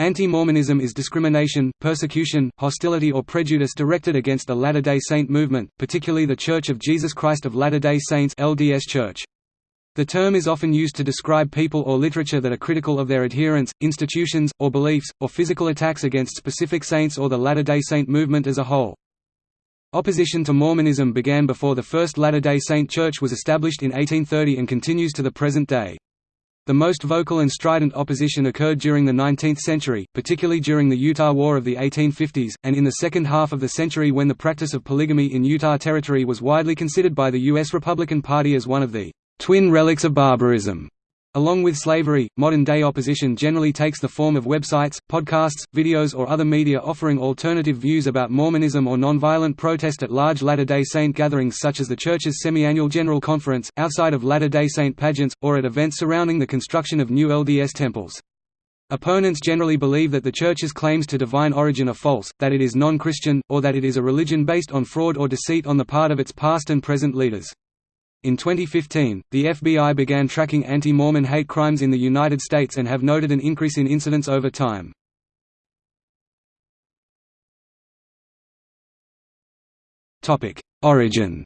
Anti-Mormonism is discrimination, persecution, hostility or prejudice directed against the Latter-day Saint movement, particularly The Church of Jesus Christ of Latter-day Saints LDS Church. The term is often used to describe people or literature that are critical of their adherents, institutions, or beliefs, or physical attacks against specific saints or the Latter-day Saint movement as a whole. Opposition to Mormonism began before the First Latter-day Saint Church was established in 1830 and continues to the present day. The most vocal and strident opposition occurred during the 19th century, particularly during the Utah War of the 1850s, and in the second half of the century when the practice of polygamy in Utah Territory was widely considered by the U.S. Republican Party as one of the twin relics of barbarism. Along with slavery, modern-day opposition generally takes the form of websites, podcasts, videos or other media offering alternative views about Mormonism or nonviolent protest at large Latter-day Saint gatherings such as the Church's semi-annual General Conference, outside of Latter-day Saint pageants, or at events surrounding the construction of new LDS temples. Opponents generally believe that the Church's claims to divine origin are false, that it is non-Christian, or that it is a religion based on fraud or deceit on the part of its past and present leaders. In 2015, the FBI began tracking anti-Mormon hate crimes in the United States and have noted an increase in incidents over time. Origin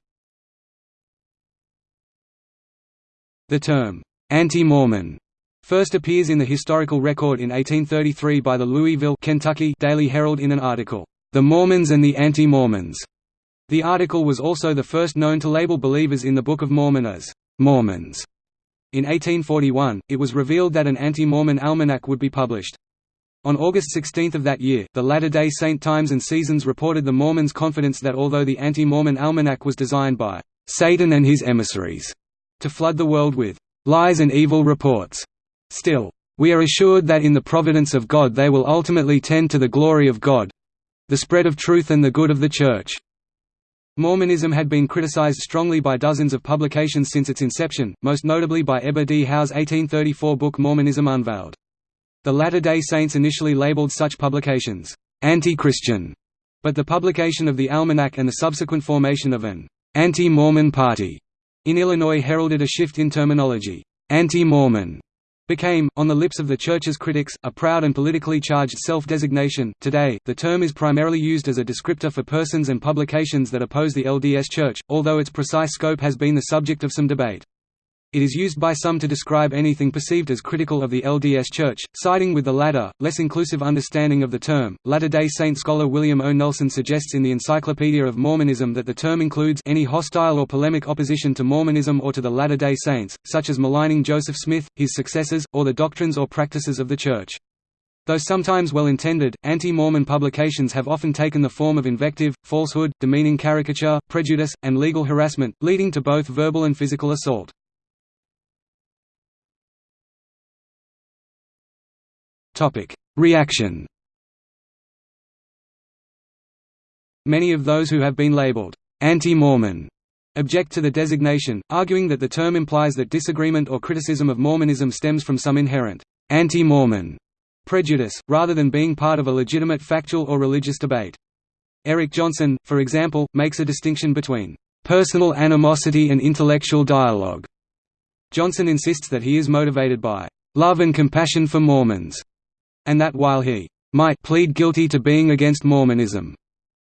The term, anti-Mormon, first appears in the historical record in 1833 by the Louisville Kentucky Daily Herald in an article, "'The Mormons and the Anti-Mormons' The article was also the first known to label believers in the Book of Mormon as Mormons. In 1841, it was revealed that an anti-Mormon almanac would be published. On August 16 of that year, the Latter-day Saint Times and Seasons reported the Mormons' confidence that although the anti-Mormon almanac was designed by Satan and his emissaries to flood the world with lies and evil reports, still, we are assured that in the providence of God they will ultimately tend to the glory of God—the spread of truth and the good of the Church. Mormonism had been criticized strongly by dozens of publications since its inception, most notably by Eber D. Howe's 1834 book Mormonism Unveiled. The Latter-day Saints initially labeled such publications, "'anti-Christian", but the publication of the Almanac and the subsequent formation of an "'anti-Mormon party' in Illinois heralded a shift in terminology. Anti-Mormon became, on the lips of the Church's critics, a proud and politically charged self-designation. Today, the term is primarily used as a descriptor for persons and publications that oppose the LDS Church, although its precise scope has been the subject of some debate. It is used by some to describe anything perceived as critical of the LDS Church, siding with the latter, less inclusive understanding of the term. Latter-day Saint scholar William O. Nelson suggests in the Encyclopedia of Mormonism that the term includes any hostile or polemic opposition to Mormonism or to the Latter-day Saints, such as maligning Joseph Smith, his successors, or the doctrines or practices of the Church. Though sometimes well-intended, anti-Mormon publications have often taken the form of invective, falsehood, demeaning caricature, prejudice, and legal harassment, leading to both verbal and physical assault. Topic: Reaction. Many of those who have been labeled anti-Mormon object to the designation, arguing that the term implies that disagreement or criticism of Mormonism stems from some inherent anti-Mormon prejudice, rather than being part of a legitimate factual or religious debate. Eric Johnson, for example, makes a distinction between personal animosity and intellectual dialogue. Johnson insists that he is motivated by love and compassion for Mormons, and that while he might plead guilty to being against Mormonism,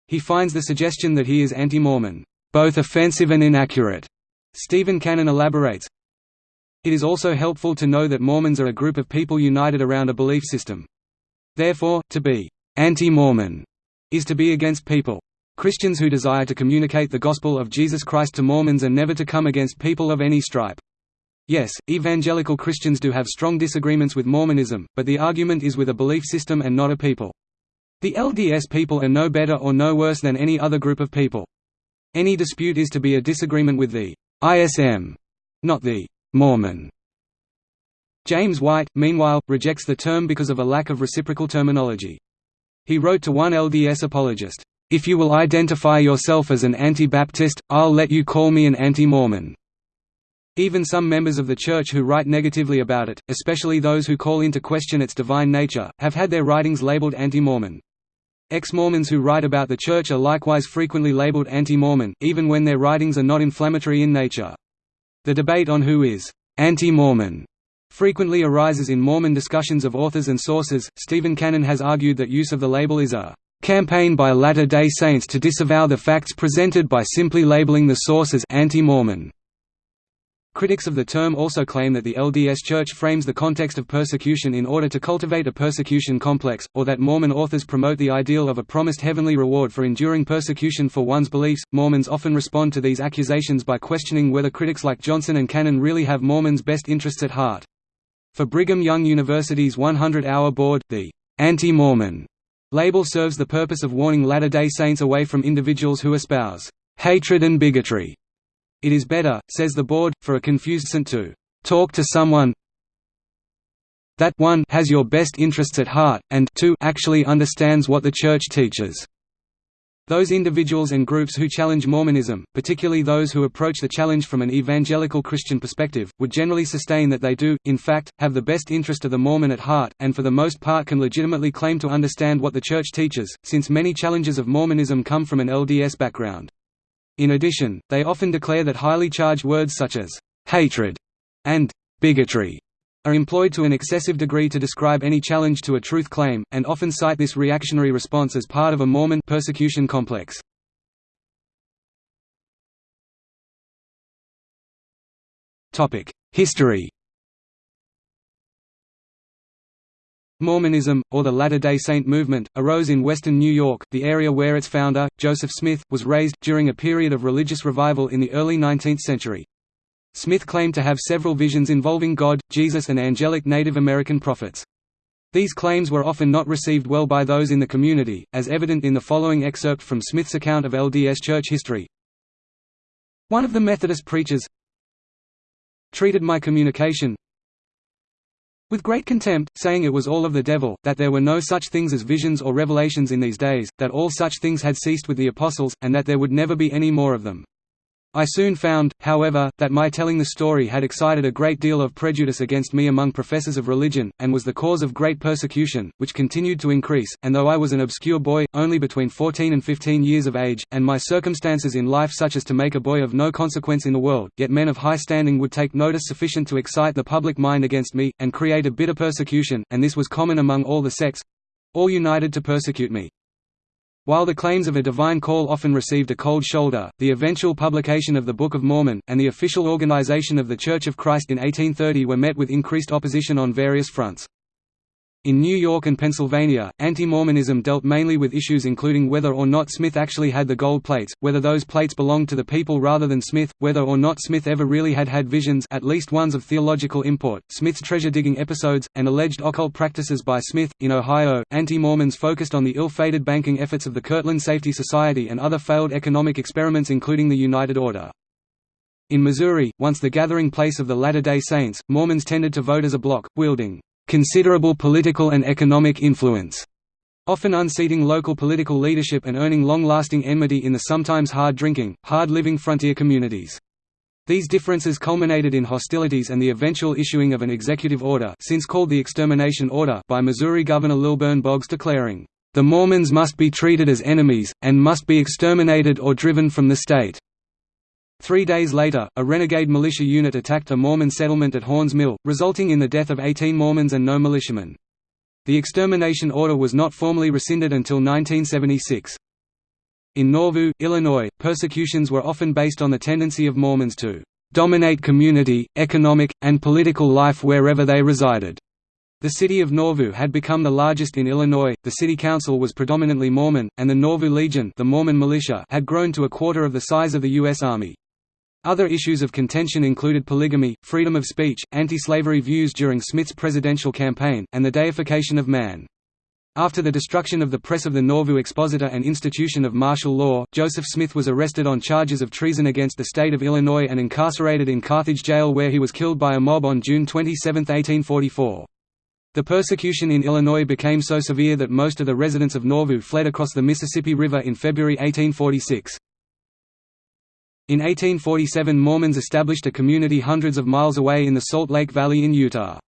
he finds the suggestion that he is anti-Mormon, both offensive and inaccurate. Stephen Cannon elaborates, It is also helpful to know that Mormons are a group of people united around a belief system. Therefore, to be anti-Mormon is to be against people. Christians who desire to communicate the gospel of Jesus Christ to Mormons and never to come against people of any stripe. Yes, evangelical Christians do have strong disagreements with Mormonism, but the argument is with a belief system and not a people. The LDS people are no better or no worse than any other group of people. Any dispute is to be a disagreement with the ISM, not the Mormon. James White, meanwhile, rejects the term because of a lack of reciprocal terminology. He wrote to one LDS apologist, "'If you will identify yourself as an anti-Baptist, I'll let you call me an anti-Mormon.' Even some members of the Church who write negatively about it, especially those who call into question its divine nature, have had their writings labeled anti-Mormon. Ex-Mormons who write about the Church are likewise frequently labeled anti-Mormon, even when their writings are not inflammatory in nature. The debate on who is anti-Mormon frequently arises in Mormon discussions of authors and sources. Stephen Cannon has argued that use of the label is a campaign by Latter-day Saints to disavow the facts presented by simply labeling the source as anti-Mormon. Critics of the term also claim that the LDS Church frames the context of persecution in order to cultivate a persecution complex, or that Mormon authors promote the ideal of a promised heavenly reward for enduring persecution for one's beliefs. Mormons often respond to these accusations by questioning whether critics like Johnson and Cannon really have Mormons' best interests at heart. For Brigham Young University's 100-hour board, the anti-Mormon label serves the purpose of warning Latter-day Saints away from individuals who espouse hatred and bigotry it is better, says the board, for a confused saint to talk to someone that 1 has your best interests at heart, and 2 actually understands what the Church teaches. Those individuals and groups who challenge Mormonism, particularly those who approach the challenge from an evangelical Christian perspective, would generally sustain that they do, in fact, have the best interest of the Mormon at heart, and for the most part can legitimately claim to understand what the Church teaches, since many challenges of Mormonism come from an LDS background. In addition, they often declare that highly charged words such as «hatred» and «bigotry» are employed to an excessive degree to describe any challenge to a truth claim, and often cite this reactionary response as part of a Mormon persecution complex. History Mormonism, or the Latter-day Saint movement, arose in western New York, the area where its founder, Joseph Smith, was raised, during a period of religious revival in the early 19th century. Smith claimed to have several visions involving God, Jesus and angelic Native American prophets. These claims were often not received well by those in the community, as evident in the following excerpt from Smith's account of LDS Church history. One of the Methodist preachers treated my communication with great contempt, saying it was all of the devil, that there were no such things as visions or revelations in these days, that all such things had ceased with the apostles, and that there would never be any more of them. I soon found, however, that my telling the story had excited a great deal of prejudice against me among professors of religion, and was the cause of great persecution, which continued to increase, and though I was an obscure boy, only between 14 and 15 years of age, and my circumstances in life such as to make a boy of no consequence in the world, yet men of high standing would take notice sufficient to excite the public mind against me, and create a bitter persecution, and this was common among all the sects—all united to persecute me. While the claims of a divine call often received a cold shoulder, the eventual publication of the Book of Mormon, and the official organization of the Church of Christ in 1830 were met with increased opposition on various fronts. In New York and Pennsylvania, anti-Mormonism dealt mainly with issues including whether or not Smith actually had the gold plates, whether those plates belonged to the people rather than Smith, whether or not Smith ever really had had visions at least ones of theological import, Smith's treasure-digging episodes, and alleged occult practices by Smith. In Ohio, anti-Mormons focused on the ill-fated banking efforts of the Kirtland Safety Society and other failed economic experiments including the United Order. In Missouri, once the gathering place of the Latter-day Saints, Mormons tended to vote as a bloc, wielding considerable political and economic influence, often unseating local political leadership and earning long-lasting enmity in the sometimes hard-drinking, hard-living frontier communities. These differences culminated in hostilities and the eventual issuing of an executive order since called the Extermination Order by Missouri Governor Lilburn Boggs declaring, "...the Mormons must be treated as enemies, and must be exterminated or driven from the state." Three days later, a renegade militia unit attacked a Mormon settlement at Haun's Mill, resulting in the death of 18 Mormons and no militiamen. The extermination order was not formally rescinded until 1976. In Nauvoo, Illinois, persecutions were often based on the tendency of Mormons to dominate community, economic, and political life wherever they resided. The city of Nauvoo had become the largest in Illinois, the city council was predominantly Mormon, and the Nauvoo Legion the Mormon militia had grown to a quarter of the size of the U.S. Army. Other issues of contention included polygamy, freedom of speech, anti-slavery views during Smith's presidential campaign, and the deification of man. After the destruction of the press of the Nauvoo Expositor and institution of martial law, Joseph Smith was arrested on charges of treason against the state of Illinois and incarcerated in Carthage jail where he was killed by a mob on June 27, 1844. The persecution in Illinois became so severe that most of the residents of Nauvoo fled across the Mississippi River in February 1846. In 1847 Mormons established a community hundreds of miles away in the Salt Lake Valley in Utah.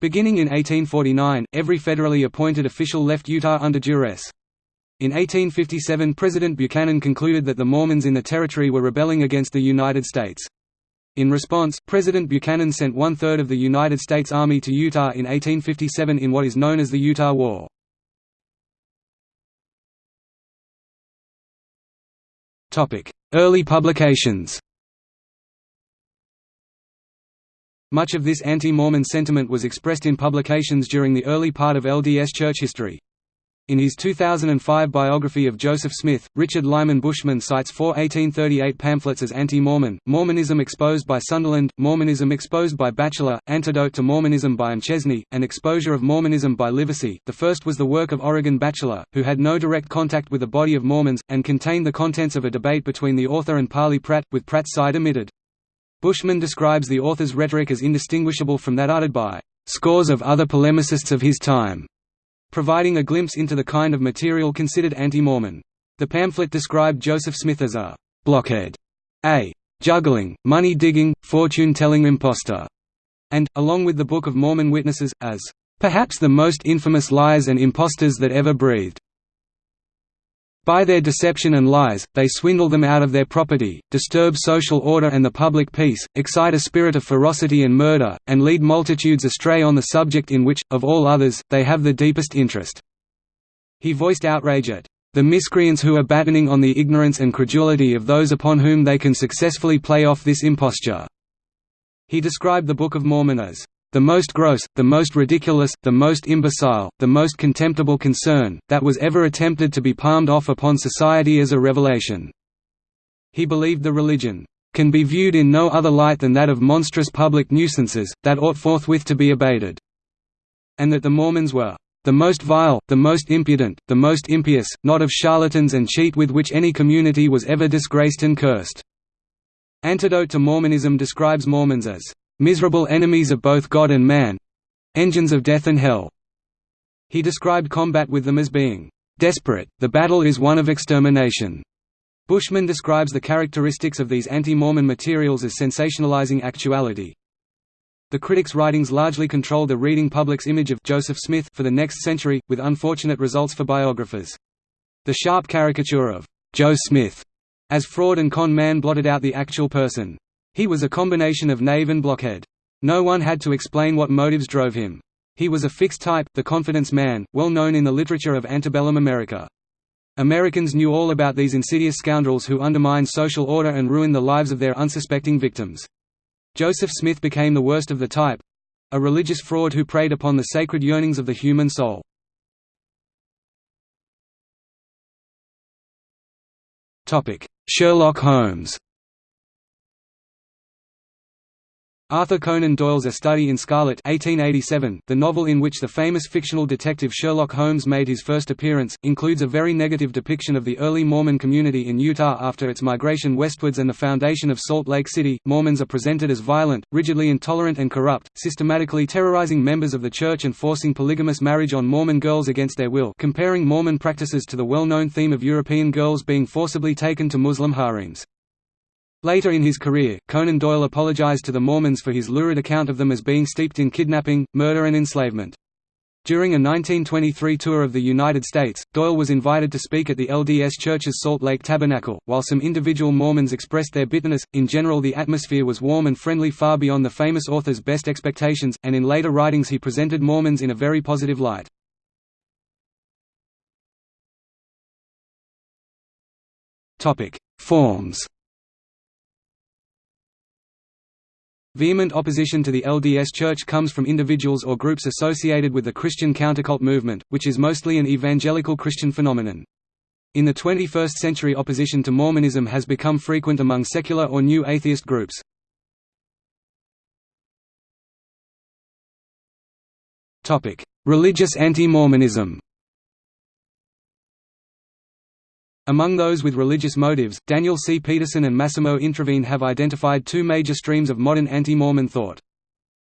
Beginning in 1849, every federally appointed official left Utah under duress. In 1857 President Buchanan concluded that the Mormons in the territory were rebelling against the United States. In response, President Buchanan sent one-third of the United States Army to Utah in 1857 in what is known as the Utah War. Early publications Much of this anti-Mormon sentiment was expressed in publications during the early part of LDS church history. In his 2005 biography of Joseph Smith, Richard Lyman Bushman cites four 1838 pamphlets as anti-Mormon, Mormonism Exposed by Sunderland, Mormonism Exposed by Bacheler, Antidote to Mormonism by McChesney, and Exposure of Mormonism by Livesey. The first was the work of Origen Bacheler, who had no direct contact with the body of Mormons, and contained the contents of a debate between the author and Parley Pratt, with Pratt's side omitted. Bushman describes the author's rhetoric as indistinguishable from that uttered by scores of other polemicists of his time providing a glimpse into the kind of material considered anti-Mormon. The pamphlet described Joseph Smith as a «blockhead», a «juggling, money-digging, fortune-telling impostor», and, along with the Book of Mormon Witnesses, as «perhaps the most infamous liars and impostors that ever breathed». By their deception and lies, they swindle them out of their property, disturb social order and the public peace, excite a spirit of ferocity and murder, and lead multitudes astray on the subject in which, of all others, they have the deepest interest." He voiced outrage at the miscreants who are battening on the ignorance and credulity of those upon whom they can successfully play off this imposture." He described the Book of Mormon as the most gross, the most ridiculous, the most imbecile, the most contemptible concern, that was ever attempted to be palmed off upon society as a revelation." He believed the religion, "...can be viewed in no other light than that of monstrous public nuisances, that ought forthwith to be abated," and that the Mormons were the most vile, the most impudent, the most impious, not of charlatans and cheat with which any community was ever disgraced and cursed." Antidote to Mormonism describes Mormons as miserable enemies of both God and man—engines of death and hell." He described combat with them as being desperate, the battle is one of extermination. Bushman describes the characteristics of these anti-Mormon materials as sensationalizing actuality. The critic's writings largely controlled the reading public's image of Joseph Smith for the next century, with unfortunate results for biographers. The sharp caricature of Joe Smith as fraud and con man blotted out the actual person. He was a combination of knave and blockhead. No one had to explain what motives drove him. He was a fixed type, the confidence man, well known in the literature of antebellum America. Americans knew all about these insidious scoundrels who undermined social order and ruined the lives of their unsuspecting victims. Joseph Smith became the worst of the type—a religious fraud who preyed upon the sacred yearnings of the human soul. Sherlock Holmes Arthur Conan Doyle's A Study in Scarlet 1887, the novel in which the famous fictional detective Sherlock Holmes made his first appearance, includes a very negative depiction of the early Mormon community in Utah after its migration westwards and the foundation of Salt Lake City. Mormons are presented as violent, rigidly intolerant and corrupt, systematically terrorizing members of the church and forcing polygamous marriage on Mormon girls against their will comparing Mormon practices to the well-known theme of European girls being forcibly taken to Muslim harems. Later in his career, Conan Doyle apologized to the Mormons for his lurid account of them as being steeped in kidnapping, murder and enslavement. During a 1923 tour of the United States, Doyle was invited to speak at the LDS Church's Salt Lake Tabernacle. While some individual Mormons expressed their bitterness, in general the atmosphere was warm and friendly far beyond the famous author's best expectations, and in later writings he presented Mormons in a very positive light. Forms Vehement opposition to the LDS Church comes from individuals or groups associated with the Christian countercult movement, which is mostly an evangelical Christian phenomenon. In the 21st century opposition to Mormonism has become frequent among secular or new atheist groups. Religious anti-Mormonism Among those with religious motives, Daniel C. Peterson and Massimo Introvigne have identified two major streams of modern anti-Mormon thought.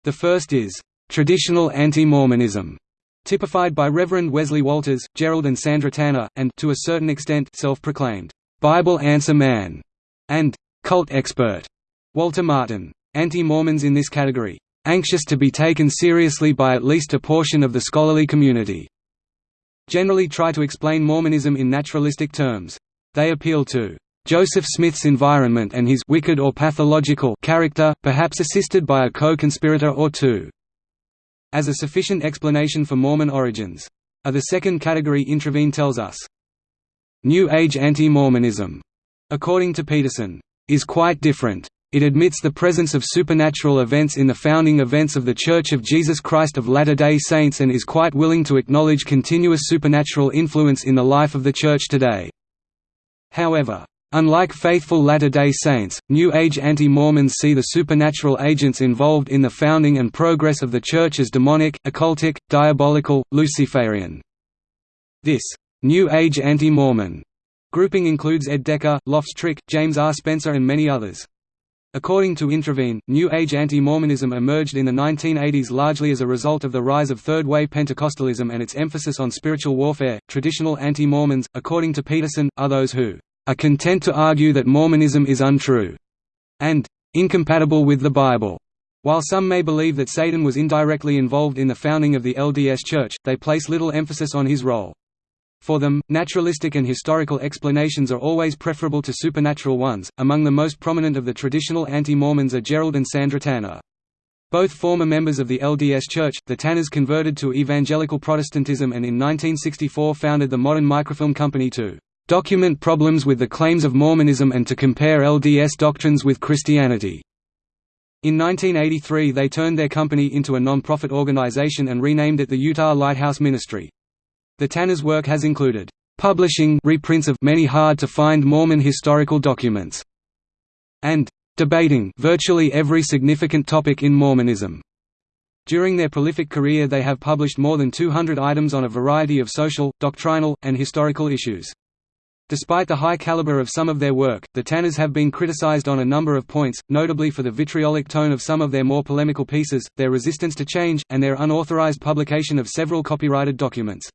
The first is, "...traditional anti-Mormonism", typified by Reverend Wesley Walters, Gerald and Sandra Tanner, and to a certain extent self-proclaimed, "...Bible answer man", and "...cult expert", Walter Martin. Anti-Mormons in this category, "...anxious to be taken seriously by at least a portion of the scholarly community", generally try to explain Mormonism in naturalistic terms. They appeal to Joseph Smith's environment and his wicked or pathological character, perhaps assisted by a co-conspirator or two. As a sufficient explanation for Mormon origins. A the second category Introvigne tells us. New Age anti-Mormonism, according to Peterson, is quite different. It admits the presence of supernatural events in the founding events of The Church of Jesus Christ of Latter-day Saints and is quite willing to acknowledge continuous supernatural influence in the life of the Church today. However, Unlike faithful Latter-day Saints, New Age anti-Mormons see the supernatural agents involved in the founding and progress of the Church as demonic, occultic, diabolical, Luciferian. This «New Age anti-Mormon» grouping includes Ed Decker, Loftes Tryk, James R. Spencer and many others. According to Introvigne, New Age anti-Mormonism emerged in the 1980s largely as a result of the rise of third-wave Pentecostalism and its emphasis on spiritual warfare. Traditional anti-Mormons, according to Peterson, are those who are content to argue that Mormonism is untrue and incompatible with the Bible. While some may believe that Satan was indirectly involved in the founding of the LDS Church, they place little emphasis on his role. For them, naturalistic and historical explanations are always preferable to supernatural ones. Among the most prominent of the traditional anti Mormons are Gerald and Sandra Tanner. Both former members of the LDS Church, the Tanners converted to evangelical Protestantism and in 1964 founded the Modern Microfilm Company to document problems with the claims of Mormonism and to compare LDS doctrines with Christianity. In 1983 they turned their company into a non-profit organization and renamed it the Utah Lighthouse Ministry. The Tanners' work has included publishing reprints of many hard-to-find Mormon historical documents and debating virtually every significant topic in Mormonism. During their prolific career they have published more than 200 items on a variety of social, doctrinal, and historical issues. Despite the high caliber of some of their work, the Tanners have been criticized on a number of points, notably for the vitriolic tone of some of their more polemical pieces, their resistance to change, and their unauthorized publication of several copyrighted documents.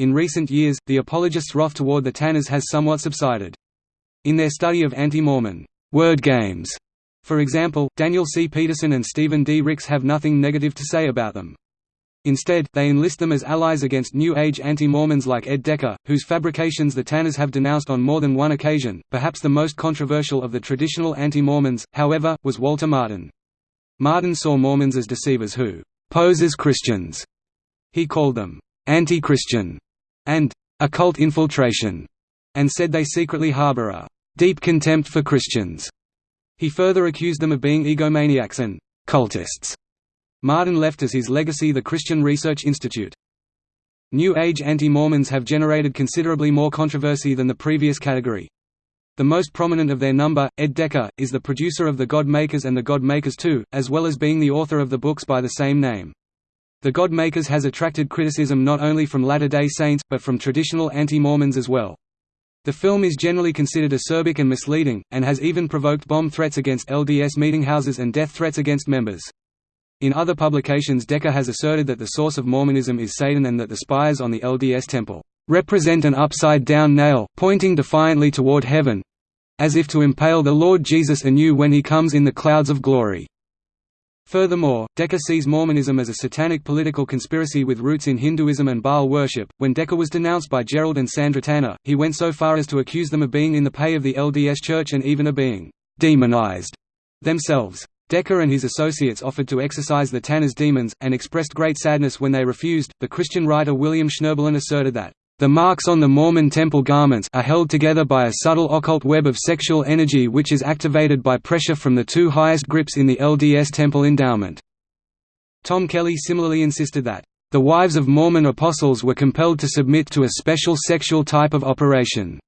In recent years, the apologists' wrath toward the Tanners has somewhat subsided. In their study of anti-Mormon word games, for example, Daniel C. Peterson and Stephen D. Ricks have nothing negative to say about them. Instead, they enlist them as allies against New Age anti-Mormons like Ed Decker, whose fabrications the Tanners have denounced on more than one occasion. Perhaps the most controversial of the traditional anti-Mormons, however, was Walter Martin. Martin saw Mormons as deceivers who pose as Christians. He called them anti-Christian and occult infiltration, and said they secretly harbor a deep contempt for Christians. He further accused them of being egomaniacs and cultists Martin left as his legacy the Christian Research Institute. New Age anti-Mormons have generated considerably more controversy than the previous category. The most prominent of their number, Ed Decker, is the producer of The God Makers and The God Makers 2, as well as being the author of the books by the same name. The God Makers has attracted criticism not only from Latter-day Saints, but from traditional anti-Mormons as well. The film is generally considered acerbic and misleading, and has even provoked bomb threats against LDS meetinghouses and death threats against members. In other publications Decker has asserted that the source of Mormonism is Satan and that the spires on the LDS Temple represent an upside-down nail, pointing defiantly toward heaven—as if to impale the Lord Jesus anew when he comes in the clouds of glory. Furthermore, Decker sees Mormonism as a satanic political conspiracy with roots in Hinduism and Baal worship. When Decker was denounced by Gerald and Sandra Tanner, he went so far as to accuse them of being in the pay of the LDS Church and even of being demonized themselves. Decker and his associates offered to exorcise the Tanner's demons, and expressed great sadness when they refused. The Christian writer William Schnoebelen asserted that, the marks on the Mormon temple garments are held together by a subtle occult web of sexual energy which is activated by pressure from the two highest grips in the LDS temple endowment. Tom Kelly similarly insisted that, the wives of Mormon apostles were compelled to submit to a special sexual type of operation.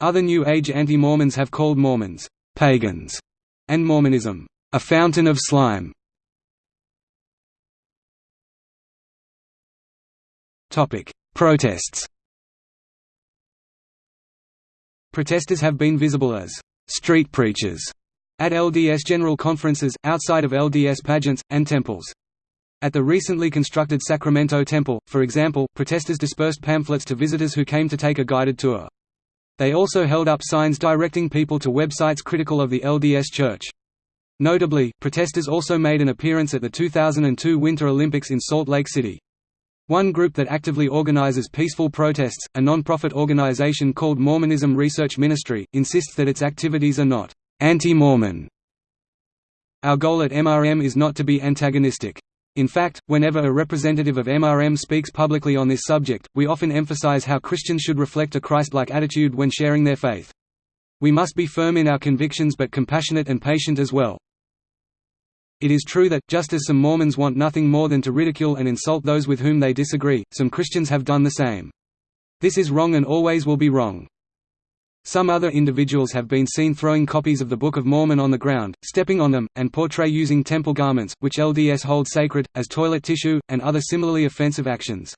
Other New Age anti-Mormons have called Mormons, pagans, and Mormonism, a fountain of slime. Topic: Protests. Protesters have been visible as street preachers at LDS general conferences, outside of LDS pageants, and temples. At the recently constructed Sacramento Temple, for example, protesters dispersed pamphlets to visitors who came to take a guided tour. They also held up signs directing people to websites critical of the LDS Church. Notably, protesters also made an appearance at the 2002 Winter Olympics in Salt Lake City. One group that actively organizes peaceful protests, a non-profit organization called Mormonism Research Ministry, insists that its activities are not anti-Mormon. Our goal at MRM is not to be antagonistic. In fact, whenever a representative of MRM speaks publicly on this subject, we often emphasize how Christians should reflect a Christ-like attitude when sharing their faith. We must be firm in our convictions but compassionate and patient as well. It is true that, just as some Mormons want nothing more than to ridicule and insult those with whom they disagree, some Christians have done the same. This is wrong and always will be wrong. Some other individuals have been seen throwing copies of the Book of Mormon on the ground, stepping on them, and portray using temple garments, which LDS hold sacred, as toilet tissue, and other similarly offensive actions.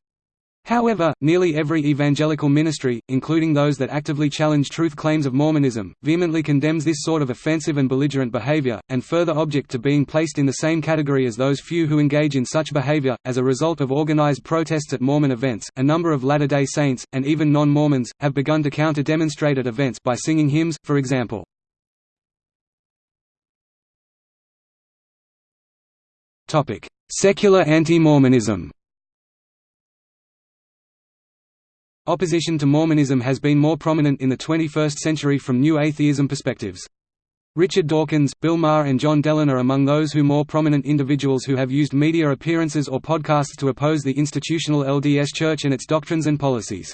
However, nearly every evangelical ministry, including those that actively challenge truth claims of Mormonism, vehemently condemns this sort of offensive and belligerent behavior, and further object to being placed in the same category as those few who engage in such behavior. As a result of organized protests at Mormon events, a number of Latter day Saints, and even non Mormons, have begun to counter demonstrate at events by singing hymns, for example. Secular anti Mormonism Opposition to Mormonism has been more prominent in the 21st century from new atheism perspectives. Richard Dawkins, Bill Maher and John Dehlin are among those who more prominent individuals who have used media appearances or podcasts to oppose the institutional LDS Church and its doctrines and policies.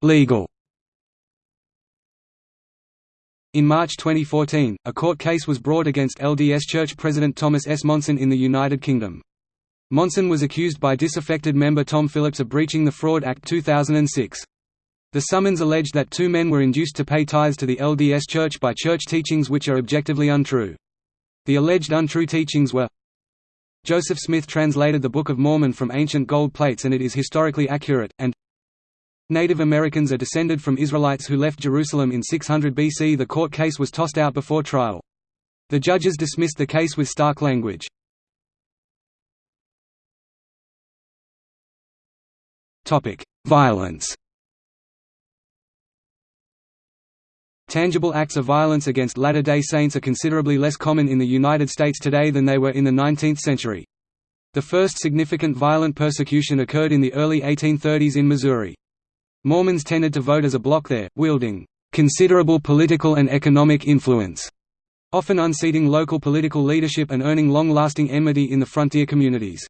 Legal In March 2014, a court case was brought against LDS Church President Thomas S. Monson in the United Kingdom. Monson was accused by disaffected member Tom Phillips of breaching the Fraud Act 2006. The summons alleged that two men were induced to pay tithes to the LDS Church by church teachings which are objectively untrue. The alleged untrue teachings were Joseph Smith translated the Book of Mormon from ancient gold plates and it is historically accurate, and Native Americans are descended from Israelites who left Jerusalem in 600 BC. The court case was tossed out before trial. The judges dismissed the case with stark language. Violence Tangible acts of violence against Latter-day Saints are considerably less common in the United States today than they were in the 19th century. The first significant violent persecution occurred in the early 1830s in Missouri. Mormons tended to vote as a bloc there, wielding considerable political and economic influence, often unseating local political leadership and earning long-lasting enmity in the frontier communities.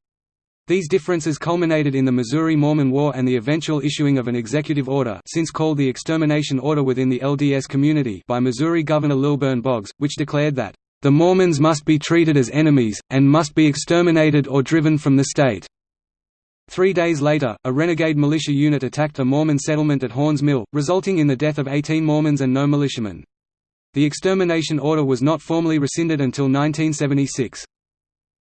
These differences culminated in the Missouri Mormon War and the eventual issuing of an executive order since called the Extermination Order within the LDS community by Missouri Governor Lilburn Boggs, which declared that, "...the Mormons must be treated as enemies, and must be exterminated or driven from the state." Three days later, a renegade militia unit attacked a Mormon settlement at Haun's Mill, resulting in the death of 18 Mormons and no militiamen. The extermination order was not formally rescinded until 1976.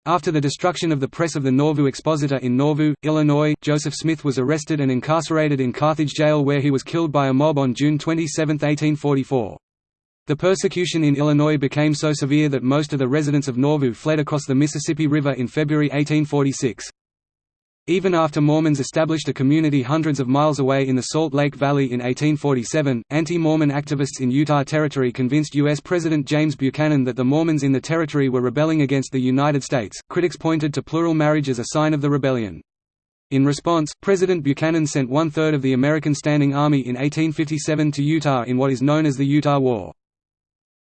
After the destruction of the press of the Nauvoo Expositor in Nauvoo, Illinois, Joseph Smith was arrested and incarcerated in Carthage Jail where he was killed by a mob on June 27, 1844. The persecution in Illinois became so severe that most of the residents of Nauvoo fled across the Mississippi River in February 1846. Even after Mormons established a community hundreds of miles away in the Salt Lake Valley in 1847, anti-Mormon activists in Utah Territory convinced U.S. President James Buchanan that the Mormons in the territory were rebelling against the United States. Critics pointed to plural marriage as a sign of the rebellion. In response, President Buchanan sent one-third of the American Standing Army in 1857 to Utah in what is known as the Utah War.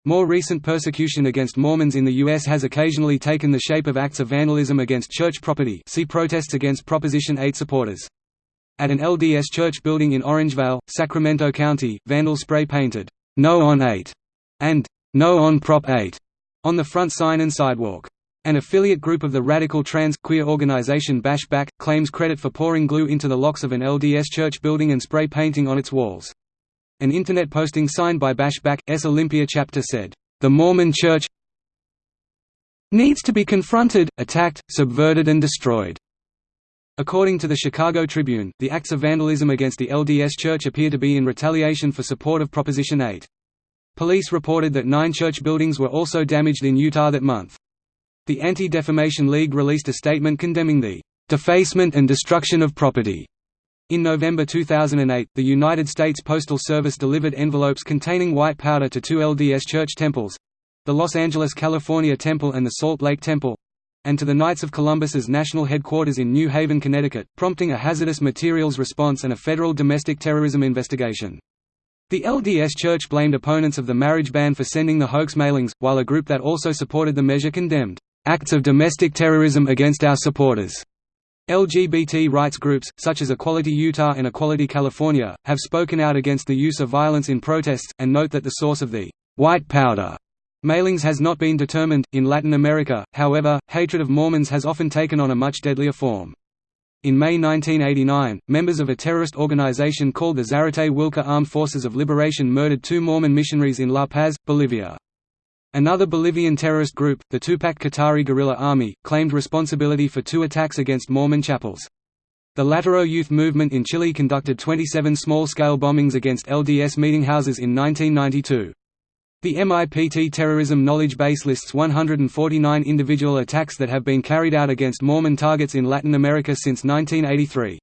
More recent persecution against Mormons in the U.S. has occasionally taken the shape of acts of vandalism against church property see protests against Proposition 8 supporters. At an LDS church building in Orangevale, Sacramento County, vandals spray-painted, "'No on 8' and "'No on Prop 8' on the front sign and sidewalk. An affiliate group of the radical trans queer organization Bash Back, claims credit for pouring glue into the locks of an LDS church building and spray painting on its walls. An internet posting signed by Bash Back's Olympia chapter said, "...the Mormon Church needs to be confronted, attacked, subverted and destroyed." According to the Chicago Tribune, the acts of vandalism against the LDS Church appear to be in retaliation for support of Proposition 8. Police reported that nine church buildings were also damaged in Utah that month. The Anti-Defamation League released a statement condemning the "...defacement and destruction of property." In November 2008, the United States Postal Service delivered envelopes containing white powder to two LDS church temples. the Los Angeles, California Temple and the Salt Lake Temple and to the Knights of Columbus's national headquarters in New Haven, Connecticut, prompting a hazardous materials response and a federal domestic terrorism investigation. The LDS Church blamed opponents of the marriage ban for sending the hoax mailings, while a group that also supported the measure condemned acts of domestic terrorism against our supporters. LGBT rights groups, such as Equality Utah and Equality California, have spoken out against the use of violence in protests, and note that the source of the white powder mailings has not been determined. In Latin America, however, hatred of Mormons has often taken on a much deadlier form. In May 1989, members of a terrorist organization called the Zarate Willka Armed Forces of Liberation murdered two Mormon missionaries in La Paz, Bolivia. Another Bolivian terrorist group, the Tupac Katari Guerrilla Army, claimed responsibility for two attacks against Mormon chapels. The Lautaro Youth Movement in Chile conducted 27 small-scale bombings against LDS meetinghouses in 1992. The MIPT Terrorism Knowledge Base lists 149 individual attacks that have been carried out against Mormon targets in Latin America since 1983.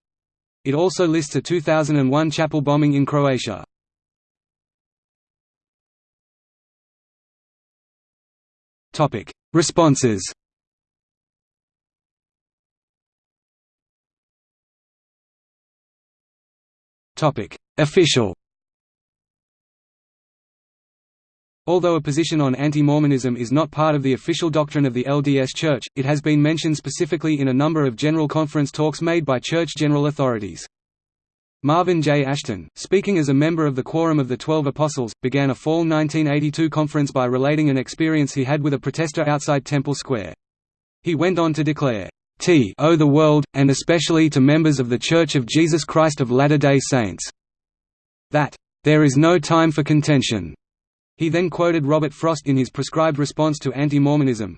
It also lists a 2001 chapel bombing in Croatia. Responses. Topic: Official. Although a position on anti-Mormonism is not part of the official doctrine of the LDS Church, it has been mentioned specifically in a number of General Conference talks made by Church general authorities. Marvin J. Ashton, speaking as a member of the Quorum of the Twelve Apostles, began a fall 1982 conference by relating an experience he had with a protester outside Temple Square. He went on to declare, T o the world, and especially to members of the Church of Jesus Christ of Latter-day Saints, that, "...there is no time for contention." He then quoted Robert Frost in his prescribed response to anti-Mormonism.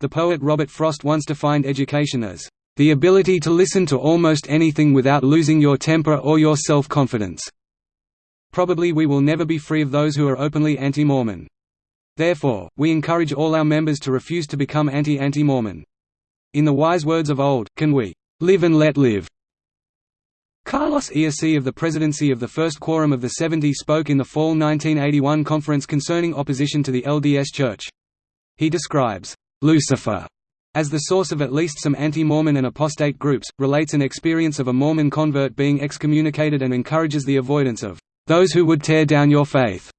The poet Robert Frost once defined education as, "...the ability to listen to almost anything without losing your temper or your self-confidence." Probably we will never be free of those who are openly anti-Mormon. Therefore, we encourage all our members to refuse to become anti-anti-Mormon. In the wise words of old, can we live and let live? Carlos Eací of the presidency of the First Quorum of the Seventy spoke in the fall 1981 conference concerning opposition to the LDS Church. He describes, "...Lucifer," as the source of at least some anti-Mormon and apostate groups, relates an experience of a Mormon convert being excommunicated and encourages the avoidance of "...those who would tear down your faith."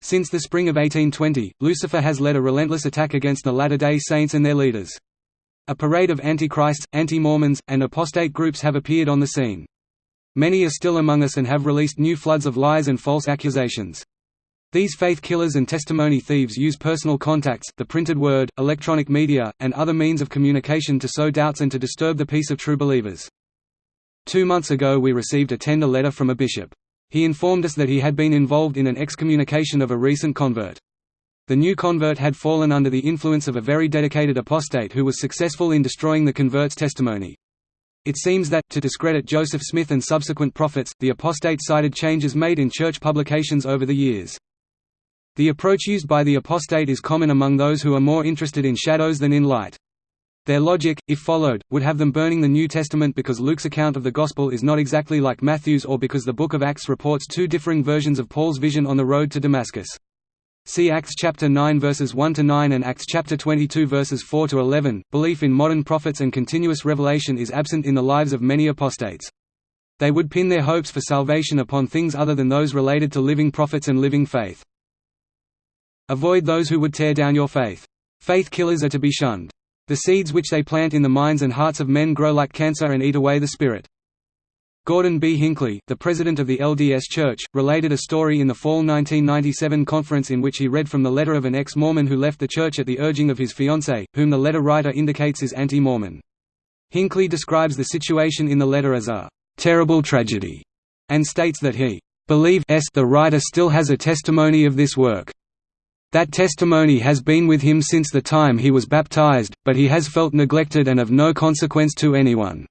Since the spring of 1820, Lucifer has led a relentless attack against the Latter-day Saints and their leaders. A parade of antichrists, anti-Mormons, and apostate groups have appeared on the scene. Many are still among us and have released new floods of lies and false accusations. These faith killers and testimony thieves use personal contacts, the printed word, electronic media, and other means of communication to sow doubts and to disturb the peace of true believers. Two months ago we received a tender letter from a bishop. He informed us that he had been involved in an excommunication of a recent convert. The new convert had fallen under the influence of a very dedicated apostate who was successful in destroying the convert's testimony. It seems that, to discredit Joseph Smith and subsequent prophets, the apostate cited changes made in church publications over the years. The approach used by the apostate is common among those who are more interested in shadows than in light. Their logic, if followed, would have them burning the New Testament because Luke's account of the Gospel is not exactly like Matthew's or because the Book of Acts reports two differing versions of Paul's vision on the road to Damascus. See Acts chapter 9 verses 1 to 9 and Acts chapter 22 verses 4 to 11. Belief in modern prophets and continuous revelation is absent in the lives of many apostates. They would pin their hopes for salvation upon things other than those related to living prophets and living faith. Avoid those who would tear down your faith. Faith killers are to be shunned. The seeds which they plant in the minds and hearts of men grow like cancer and eat away the spirit. Gordon B. Hinckley, the president of the LDS Church, related a story in the fall 1997 conference in which he read from the letter of an ex-Mormon who left the church at the urging of his fiancée, whom the letter writer indicates is anti-Mormon. Hinckley describes the situation in the letter as a «terrible tragedy» and states that he believes the writer still has a testimony of this work. That testimony has been with him since the time he was baptized, but he has felt neglected and of no consequence to anyone.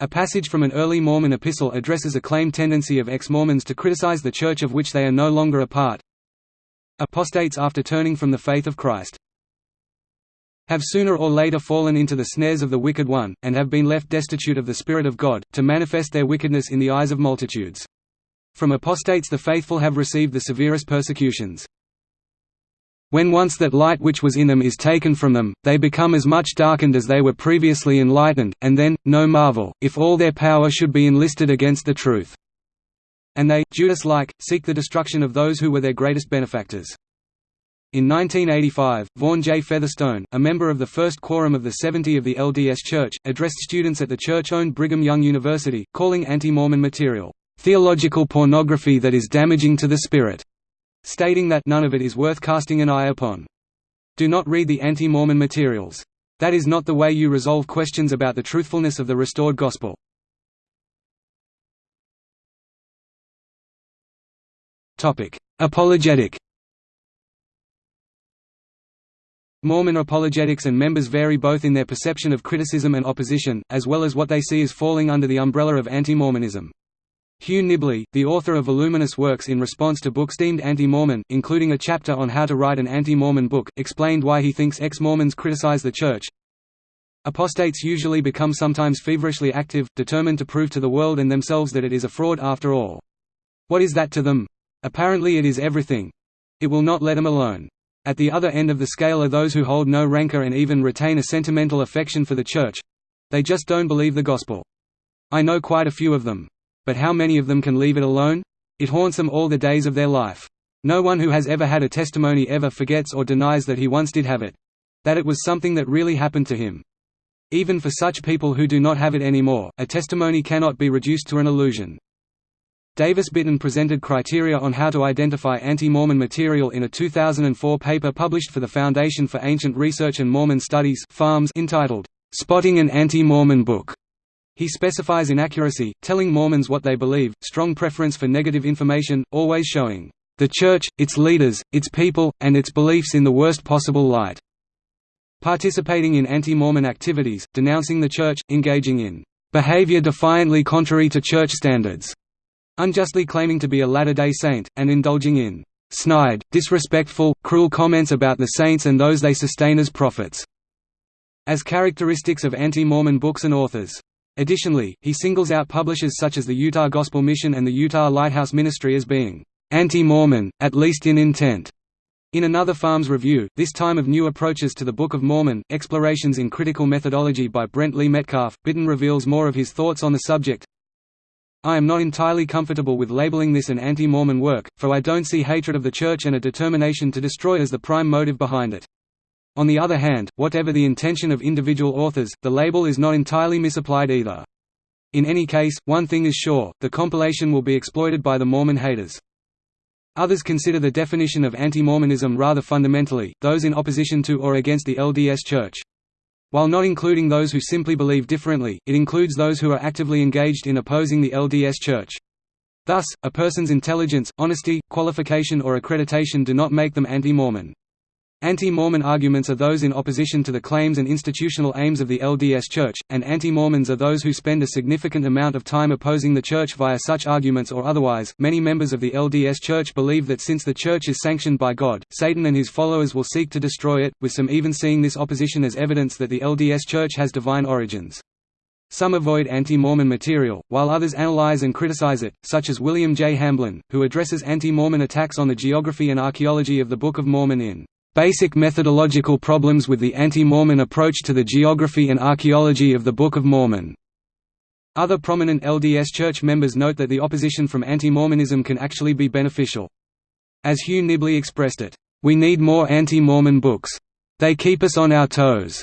A passage from an early Mormon epistle addresses a claimed tendency of ex-Mormons to criticize the church of which they are no longer a part. Apostates after turning from the faith of Christ have sooner or later fallen into the snares of the wicked one, and have been left destitute of the Spirit of God, to manifest their wickedness in the eyes of multitudes. From apostates the faithful have received the severest persecutions. When once that light which was in them is taken from them, they become as much darkened as they were previously enlightened, and then, no marvel, if all their power should be enlisted against the truth. And they, Judas-like, seek the destruction of those who were their greatest benefactors. In 1985, Vaughan J. Featherstone, a member of the first quorum of the 70 of the LDS Church, addressed students at the church-owned Brigham Young University, calling anti-Mormon material, "...theological pornography that is damaging to the spirit." Stating that none of it is worth casting an eye upon. Do not read the anti-Mormon materials. That is not the way you resolve questions about the truthfulness of the restored gospel. Apologetic Mormon apologetics and members vary both in their perception of criticism and opposition, as well as what they see as falling under the umbrella of anti-Mormonism. Hugh Nibley, the author of voluminous works in response to books deemed anti-Mormon, including a chapter on how to write an anti-Mormon book, explained why he thinks ex-Mormons criticize the Church. Apostates usually become sometimes feverishly active, determined to prove to the world and themselves that it is a fraud after all. What is that to them? Apparently it is everything. It will not let them alone. At the other end of the scale are those who hold no rancor and even retain a sentimental affection for the Church. They just don't believe the gospel. I know quite a few of them. But how many of them can leave it alone? It haunts them all the days of their life. No one who has ever had a testimony ever forgets or denies that he once did have it. That it was something that really happened to him. Even for such people who do not have it anymore, a testimony cannot be reduced to an illusion. Davis Bitton presented criteria on how to identify anti-Mormon material in a 2004 paper published for the Foundation for Ancient Research and Mormon Studies entitled, "'Spotting an Anti-Mormon Book' He specifies inaccuracy, telling Mormons what they believe, strong preference for negative information, always showing the Church, its leaders, its people, and its beliefs in the worst possible light. Participating in anti-Mormon activities, denouncing the Church, engaging in behavior defiantly contrary to Church standards, unjustly claiming to be a Latter-day Saint, and indulging in snide, disrespectful, cruel comments about the saints and those they sustain as prophets, as characteristics of anti-Mormon books and authors. Additionally, he singles out publishers such as the Utah Gospel Mission and the Utah Lighthouse Ministry as being anti-Mormon, at least in intent. In another Farms review, this time of New Approaches to the Book of Mormon, Explorations in Critical Methodology by Brent Lee Metcalfe, Bitton reveals more of his thoughts on the subject. I am not entirely comfortable with labeling this an anti-Mormon work, for I don't see hatred of the Church and a determination to destroy as the prime motive behind it. On the other hand, whatever the intention of individual authors, the label is not entirely misapplied either. In any case, one thing is sure, the compilation will be exploited by the Mormon haters. Others consider the definition of anti-Mormonism rather fundamentally, those in opposition to or against the LDS Church. While not including those who simply believe differently, it includes those who are actively engaged in opposing the LDS Church. Thus, a person's intelligence, honesty, qualification or accreditation do not make them anti-Mormon. Anti-Mormon arguments are those in opposition to the claims and institutional aims of the LDS Church, and anti-Mormons are those who spend a significant amount of time opposing the Church via such arguments or otherwise. Many members of the LDS Church believe that since the Church is sanctioned by God, Satan and his followers will seek to destroy it, with some even seeing this opposition as evidence that the LDS Church has divine origins. Some avoid anti-Mormon material, while others analyze and criticize it, such as William J. Hamblin, who addresses anti-Mormon attacks on the geography and archaeology of the Book of Mormon in Basic methodological problems with the anti-Mormon approach to the geography and archaeology of the Book of Mormon. Other prominent LDS Church members note that the opposition from anti-Mormonism can actually be beneficial. As Hugh Nibley expressed it, "...we need more anti-Mormon books. They keep us on our toes."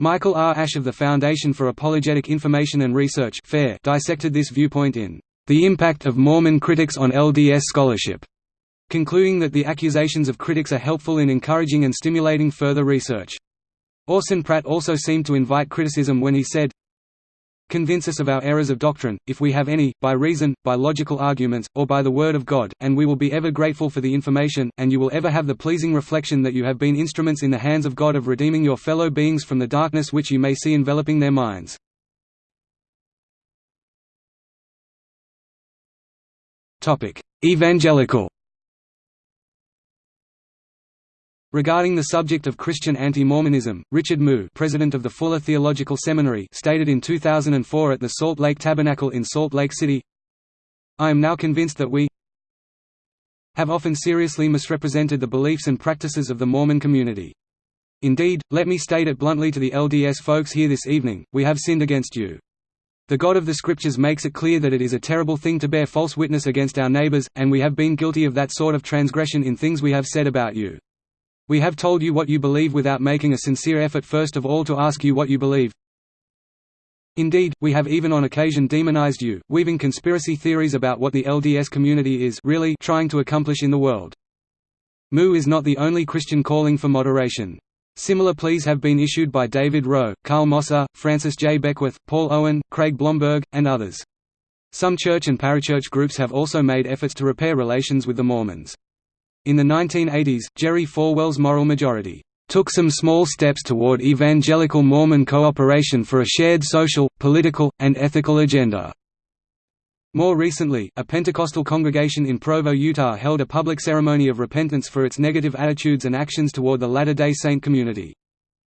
Michael R. Ash of the Foundation for Apologetic Information and Research dissected this viewpoint in "...the impact of Mormon critics on LDS scholarship." Concluding that the accusations of critics are helpful in encouraging and stimulating further research. Orson Pratt also seemed to invite criticism when he said, Convince us of our errors of doctrine, if we have any, by reason, by logical arguments, or by the word of God, and we will be ever grateful for the information, and you will ever have the pleasing reflection that you have been instruments in the hands of God of redeeming your fellow beings from the darkness which you may see enveloping their minds. Evangelical Regarding the subject of Christian anti-Mormonism, Richard Mouw president of the Fuller Theological Seminary stated in 2004 at the Salt Lake Tabernacle in Salt Lake City, I am now convinced that we have often seriously misrepresented the beliefs and practices of the Mormon community. Indeed, let me state it bluntly to the LDS folks here this evening, we have sinned against you. The God of the Scriptures makes it clear that it is a terrible thing to bear false witness against our neighbors, and we have been guilty of that sort of transgression in things we have said about you. We have told you what you believe without making a sincere effort first of all to ask you what you believe. Indeed, we have even on occasion demonized you, weaving conspiracy theories about what the LDS community is really trying to accomplish in the world. Mouw is not the only Christian calling for moderation. Similar pleas have been issued by David Rowe, Carl Mosser, Francis J. Beckwith, Paul Owen, Craig Blomberg, and others. Some church and parachurch groups have also made efforts to repair relations with the Mormons. In the 1980s, Jerry Falwell's Moral Majority took some small steps toward evangelical Mormon cooperation for a shared social, political, and ethical agenda. More recently, a Pentecostal congregation in Provo, Utah held a public ceremony of repentance for its negative attitudes and actions toward the Latter-day Saint community.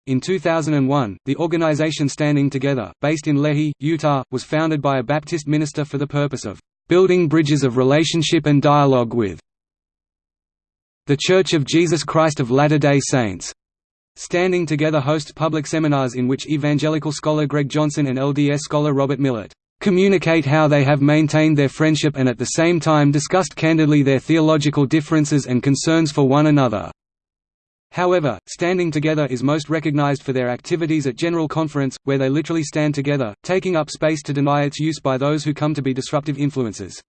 In 2001, the organization Standing Together, based in Lehi, Utah, was founded by a Baptist minister for the purpose of building bridges of relationship and dialogue with the Church of Jesus Christ of Latter-day Saints. Standing Together hosts public seminars in which evangelical scholar Greg Johnson and LDS scholar Robert Millett communicate how they have maintained their friendship and at the same time discussed candidly their theological differences and concerns for one another. However, Standing Together is most recognized for their activities at General Conference, where they literally stand together, taking up space to deny its use by those who come to be disruptive influences.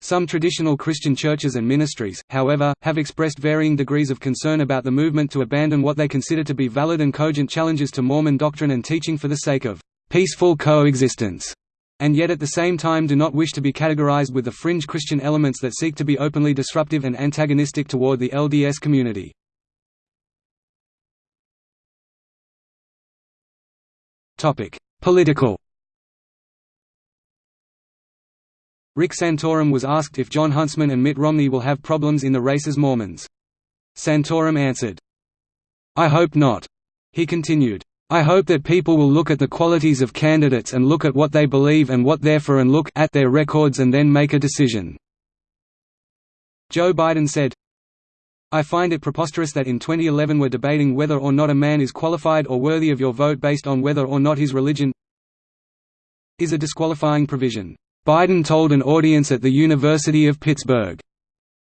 Some traditional Christian churches and ministries, however, have expressed varying degrees of concern about the movement to abandon what they consider to be valid and cogent challenges to Mormon doctrine and teaching for the sake of peaceful coexistence and yet at the same time do not wish to be categorized with the fringe Christian elements that seek to be openly disruptive and antagonistic toward the LDS community. Political Rick Santorum was asked if Jon Huntsman and Mitt Romney will have problems in the race as Mormons. Santorum answered, I hope not. He continued, I hope that people will look at the qualities of candidates and look at what they believe and what they're for and look at their records and then make a decision." Joe Biden said, I find it preposterous that in 2011 we're debating whether or not a man is qualified or worthy of your vote based on whether or not his religion is a disqualifying provision. Biden told an audience at the University of Pittsburgh.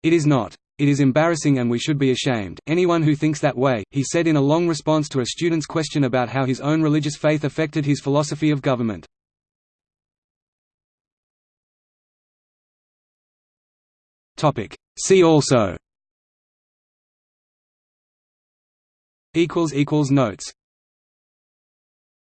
It is not. It is embarrassing and we should be ashamed, anyone who thinks that way, he said in a long response to a student's question about how his own religious faith affected his philosophy of government. See also Notes